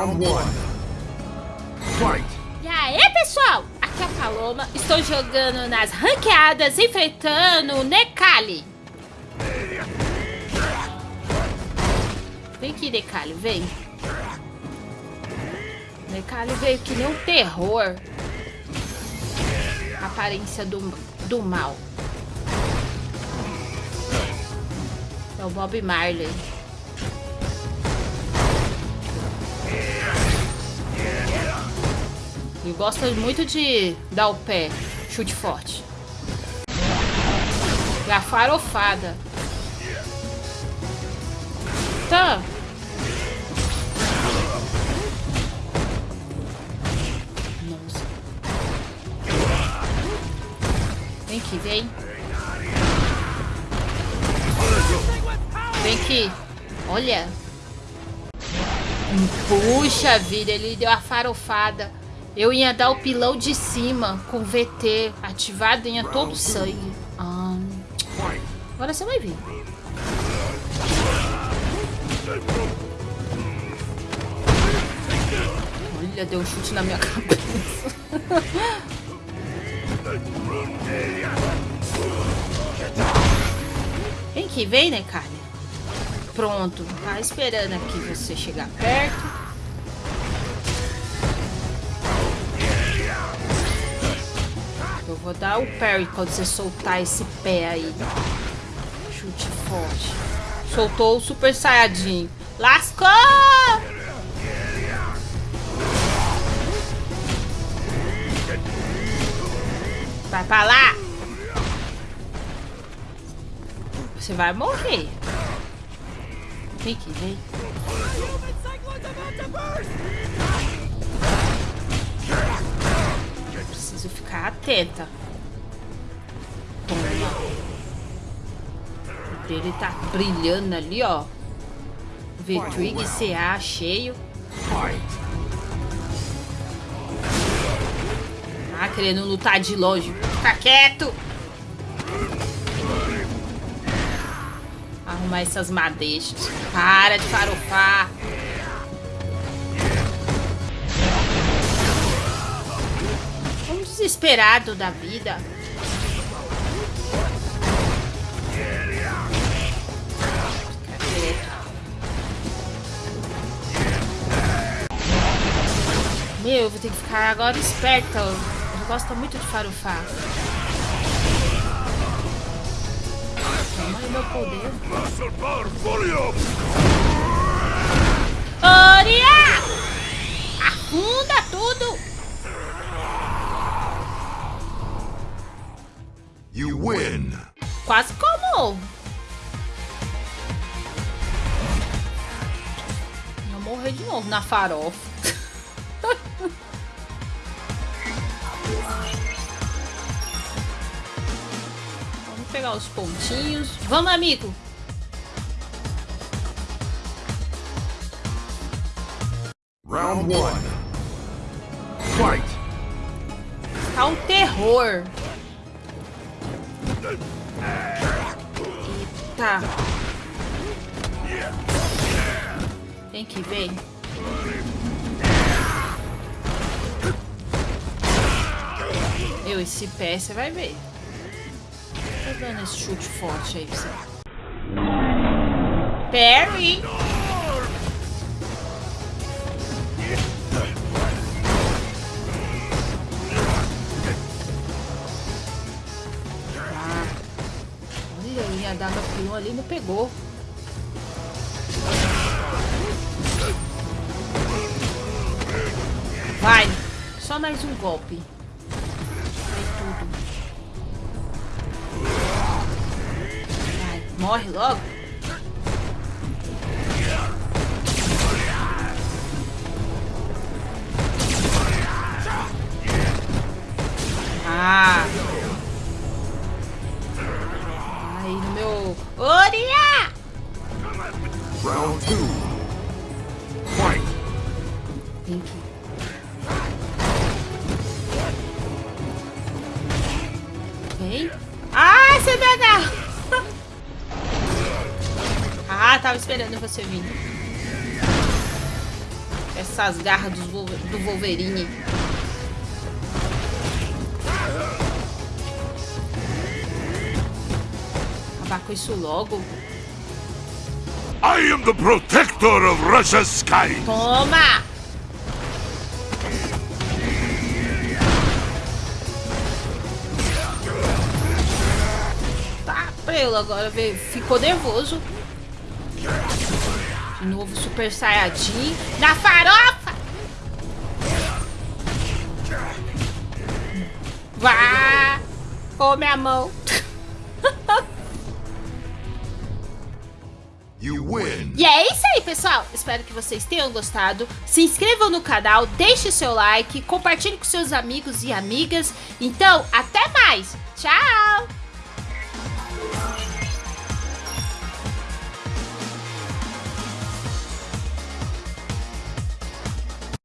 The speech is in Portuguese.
Round one. Fight! E aí, pessoal? Aqui é a Paloma. Estou jogando nas ranqueadas, enfrentando o Necali. Vem aqui, Necali, vem. Necali veio que nem um terror. Aparência do, do mal. É o Bob Marley. Gosta muito de dar o pé. Chute forte. E a farofada. Tá. Nossa. Vem aqui, vem. Vem aqui. Olha. Puxa vida, ele deu a farofada. Eu ia dar o pilão de cima com VT ativado, ia todo sangue. Ah. Agora você vai ver. Olha, deu um chute na minha cabeça. vem aqui, vem, né, Carne? Pronto, tá esperando aqui você chegar perto. Vou dar o parry quando você soltar esse pé aí. Chute forte. Soltou o Super Saiyajin. Lascou! Vai pra lá! Você vai morrer. Vem aqui, vem. Atenta. Toma. O dele tá brilhando ali, ó. V-Trig CA cheio. Ah, querendo lutar de longe. Fica quieto! arrumar essas madeixas. Para de farofar. Desesperado da vida. Meu, eu vou ter que ficar agora esperta. Eu gosto muito de farofar. meu poder. Como? Eu morrer de novo na farofa. pegar os pontinhos. Vamos, amigo! Round one. Fight! Tá um terror. Eita. Vem que vem. Eu, esse pé você vai ver tá dando esse chute forte aí pra você. Perry! Ia dar no ali não pegou. Vai! Só mais um golpe. Morre logo. Vem aqui. Vem. Ah, me agarra. tava esperando você vir. Essas garras do Wolverine. Acabar com isso logo. I am the protector of Russia's sky. Toma! Agora veio. Ficou nervoso. De novo Super Saiyajin. Na farofa! Vá! Come a mão. You win. E é isso aí, pessoal. Espero que vocês tenham gostado. Se inscrevam no canal, deixe seu like, compartilhe com seus amigos e amigas. Então, até mais. Tchau! Bye.